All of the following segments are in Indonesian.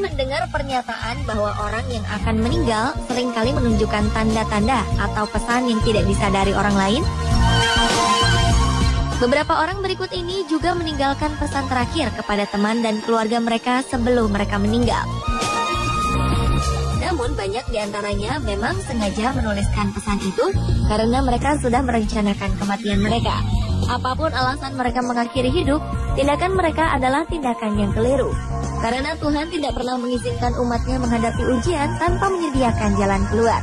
mendengar pernyataan bahwa orang yang akan meninggal sering kali menunjukkan tanda-tanda atau pesan yang tidak disadari orang lain? Beberapa orang berikut ini juga meninggalkan pesan terakhir kepada teman dan keluarga mereka sebelum mereka meninggal. Namun banyak di antaranya memang sengaja menuliskan pesan itu karena mereka sudah merencanakan kematian mereka. Apa pun alasan mereka mengakhiri hidup, tindakan mereka adalah tindakan yang keliru. Karena Tuhan tidak pernah mengizinkan umatnya menghadapi ujian tanpa menyediakan jalan keluar.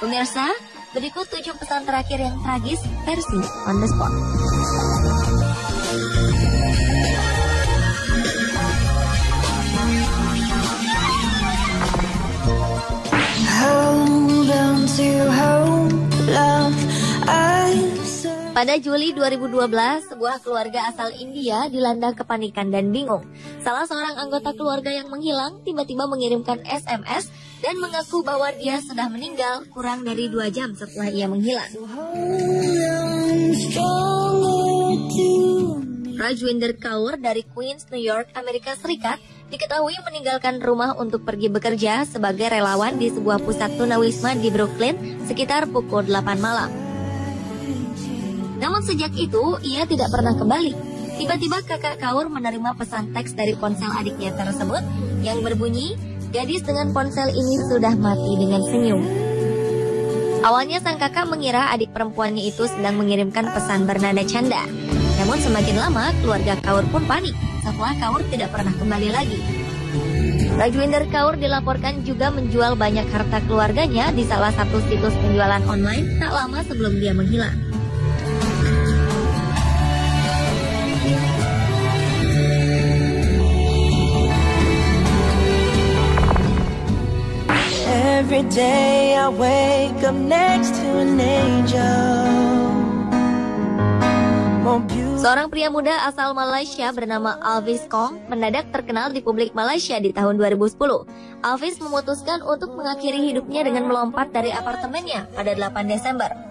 Pemirsa, berikut tujuh pesan terakhir yang tragis versi on the spot. Pada Juli 2012, sebuah keluarga asal India dilanda kepanikan dan bingung. Salah seorang anggota keluarga yang menghilang tiba-tiba mengirimkan SMS dan mengaku bahwa dia sudah meninggal kurang dari dua jam setelah ia menghilang. Rajwinder Kaur dari Queens, New York, Amerika Serikat diketahui meninggalkan rumah untuk pergi bekerja sebagai relawan di sebuah pusat tunawisma di Brooklyn sekitar pukul 8 malam. Namun sejak itu, ia tidak pernah kembali. Tiba-tiba kakak Kaur menerima pesan teks dari ponsel adiknya tersebut yang berbunyi, gadis dengan ponsel ini sudah mati dengan senyum. Awalnya sang kakak mengira adik perempuannya itu sedang mengirimkan pesan bernada canda. Namun semakin lama, keluarga Kaur pun panik setelah Kaur tidak pernah kembali lagi. Rajwinder Kaur dilaporkan juga menjual banyak harta keluarganya di salah satu situs penjualan online tak lama sebelum dia menghilang. Every day I wake up next to an angel. Seorang pria muda asal Malaysia bernama Alvis Kong mendadak terkenal di publik Malaysia di tahun 2010. Alvis memutuskan untuk mengakhiri hidupnya dengan melompat dari apartemennya pada 8 Desember.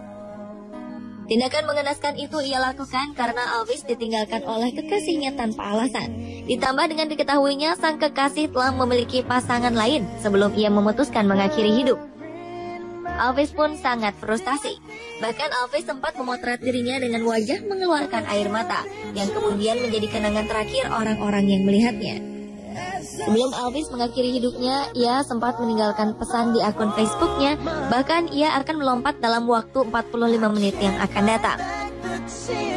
Tindakan mengenaskan itu ia lakukan karena Alvis ditinggalkan oleh kekasihnya tanpa alasan. Ditambah dengan diketahuinya sang kekasih telah memiliki pasangan lain sebelum ia memutuskan mengakhiri hidup. Alvis pun sangat frustasi. Bahkan Alvis sempat memotret dirinya dengan wajah mengeluarkan air mata, yang kemudian menjadi kenangan terakhir orang-orang yang melihatnya. Sebelum Alvis mengakhiri hidupnya, ia sempat meninggalkan pesan di akun Facebooknya, bahkan ia akan melompat dalam waktu 45 menit yang akan datang.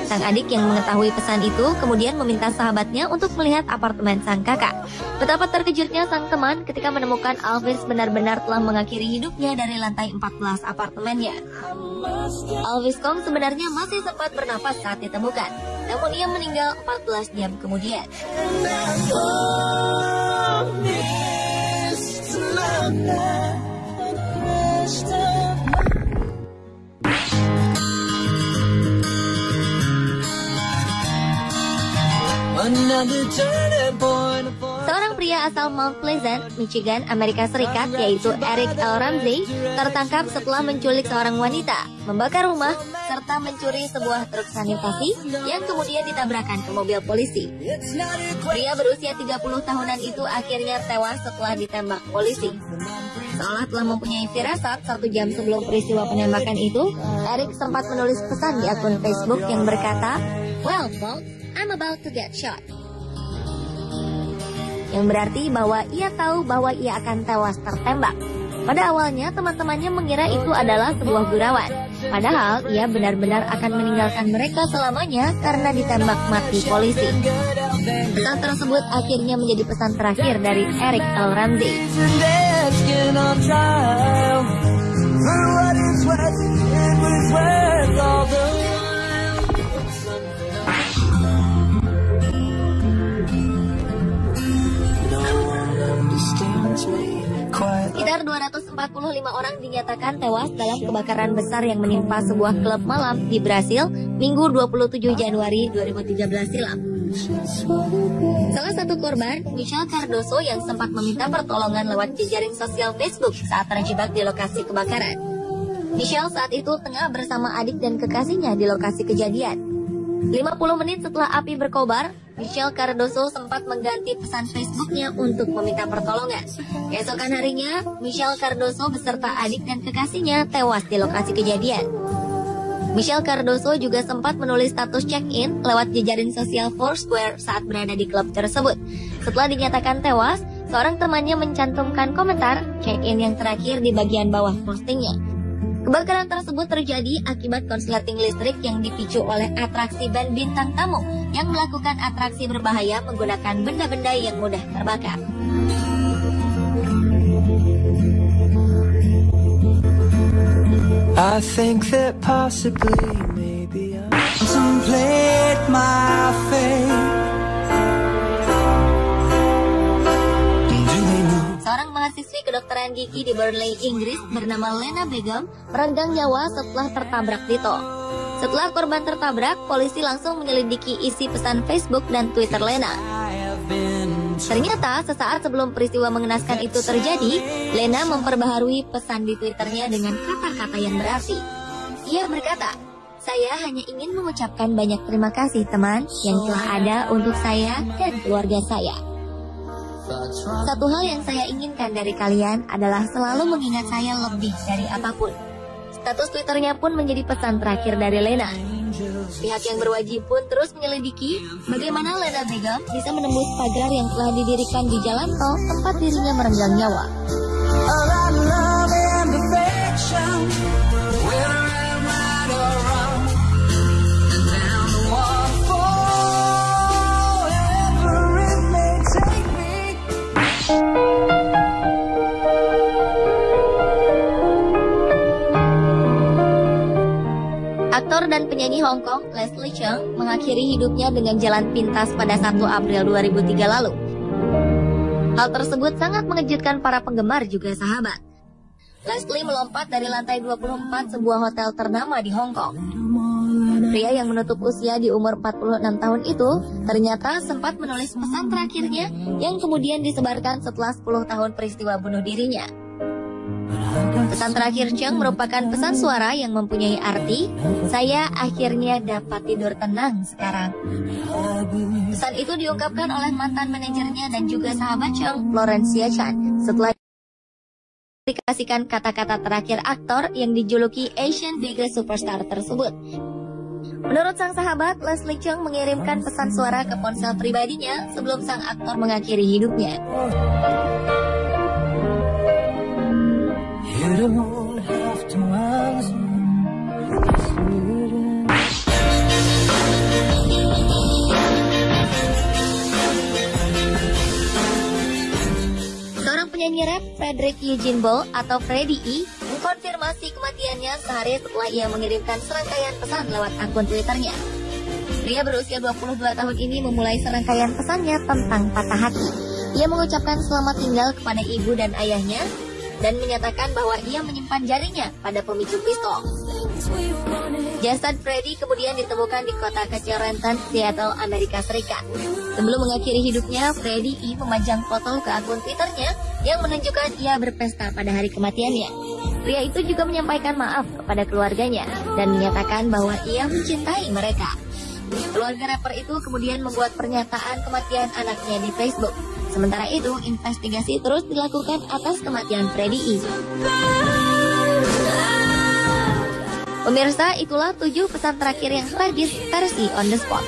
Sang adik yang mengetahui pesan itu kemudian meminta sahabatnya untuk melihat apartemen sang kakak. Betapa terkejutnya sang teman ketika menemukan Alvis benar-benar telah mengakhiri hidupnya dari lantai 14 apartemennya. Alvis Kong sebenarnya masih sempat bernapas saat ditemukan, namun ia meninggal 14 jam kemudian. Seorang pria asal Mount Pleasant, Michigan, Amerika Serikat, yaitu Eric L. Ramsey, tertangkap setelah menculik seorang wanita, membakar rumah, serta mencuri sebuah truk sanitasi yang kemudian ditabrakan ke mobil polisi. Pria berusia 30 tahunan itu akhirnya tewas setelah ditembak polisi. Seolah telah mempunyai firasat satu jam sebelum peristiwa penembakan itu, Eric sempat menulis pesan di akun Facebook yang berkata, Well, folks, I'm about to get shot. Yang berarti bahwa ia tahu bahwa ia akan tewas tertembak. Pada awalnya teman-temannya mengira itu adalah sebuah gurauan. Padahal ia benar-benar akan meninggalkan mereka selamanya karena ditembak mati polisi. Pesan tersebut akhirnya menjadi pesan terakhir dari Eric L. Ramsey. Sekitar 245 orang dinyatakan tewas dalam kebakaran besar yang menimpa sebuah klub malam di Brasil Minggu 27 Januari 2013 silam. Salah satu korban, Michelle Cardoso yang sempat meminta pertolongan lewat jejaring sosial Facebook saat terjebak di lokasi kebakaran. Michelle saat itu tengah bersama adik dan kekasihnya di lokasi kejadian. 50 menit setelah api berkobar, Michelle Cardoso sempat mengganti pesan Facebooknya untuk meminta pertolongan. Keesokan harinya, Michelle Cardoso beserta adik dan kekasihnya tewas di lokasi kejadian. Michelle Cardoso juga sempat menulis status check-in lewat jejaring sosial Foursquare saat berada di klub tersebut. Setelah dinyatakan tewas, seorang temannya mencantumkan komentar check-in yang terakhir di bagian bawah postingnya. Kebakaran tersebut terjadi akibat konsleting listrik yang dipicu oleh atraksi band bintang tamu yang melakukan atraksi berbahaya menggunakan benda-benda yang mudah terbakar. I think that possibly maybe I my fate. Mahasiswi kedokteran gigi di Burnley, Inggris bernama Lena Begum merenggang nyawa setelah tertabrak Tito. Setelah korban tertabrak, polisi langsung menyelidiki isi pesan Facebook dan Twitter Lena. Ternyata sesaat sebelum peristiwa mengenaskan itu terjadi, Lena memperbaharui pesan di Twitternya dengan kata-kata yang berarti. Ia berkata, saya hanya ingin mengucapkan banyak terima kasih teman yang telah ada untuk saya dan keluarga saya. Satu hal yang saya inginkan dari kalian adalah selalu mengingat saya lebih dari apa pun. Status Twitternya pun menjadi pesan terakhir dari Lena. Pihak yang berwajib pun terus menyelidiki bagaimana Lena Begum bisa menembus pagar yang telah didirikan di jalan tol tempat dirinya merenggang nyawa. Penyanyi Hong Kong Leslie Cheung mengakhiri hidupnya dengan jalan pintas pada 1 April 2003 lalu. Hal tersebut sangat mengejutkan para penggemar juga sahabat. Leslie melompat dari lantai 24 sebuah hotel ternama di Hong Kong. Pria yang menutup usia di umur 46 tahun itu ternyata sempat menulis pesan terakhirnya yang kemudian disebarkan setelah 10 tahun peristiwa bunuh dirinya. Pesan terakhir Cheng merupakan pesan suara yang mempunyai arti, saya akhirnya dapat tidur tenang sekarang. Pesan itu diungkapkan oleh mantan manajernya dan juga sahabat Cheng, Florencia Chan, setelah dikasihkan kata-kata terakhir aktor yang dijuluki Asian Biggest Superstar tersebut. Menurut sang sahabat, Leslie Cheung mengirimkan pesan suara ke ponsel pribadinya sebelum sang aktor mengakhiri hidupnya. Seorang penyanyi rap Frederick Eugene Ball atau Freddie E mengkonfirmasi kematiannya sehari setelah ia mengirimkan serangkaian pesan lewat akun Twitternya. Pria berusia 22 tahun ini memulai serangkaian pesannya tentang patah hati. Ia mengucapkan selamat tinggal kepada ibu dan ayahnya dan menyatakan bahwa ia menyimpan jarinya pada pemicu pistol. Jasad Freddy kemudian ditemukan di kota kecil Renton, Seattle, Amerika Serikat. Sebelum mengakhiri hidupnya, Freddy I memajang foto ke akun Twitternya yang menunjukkan ia berpesta pada hari kematiannya. Pria itu juga menyampaikan maaf kepada keluarganya dan menyatakan bahwa ia mencintai mereka. Keluarga rapper itu kemudian membuat pernyataan kematian anaknya di Facebook. Sementara itu, investigasi terus dilakukan atas kematian Freddy E. Pemirsa, itulah tujuh pesan terakhir yang tragis versi on the spot.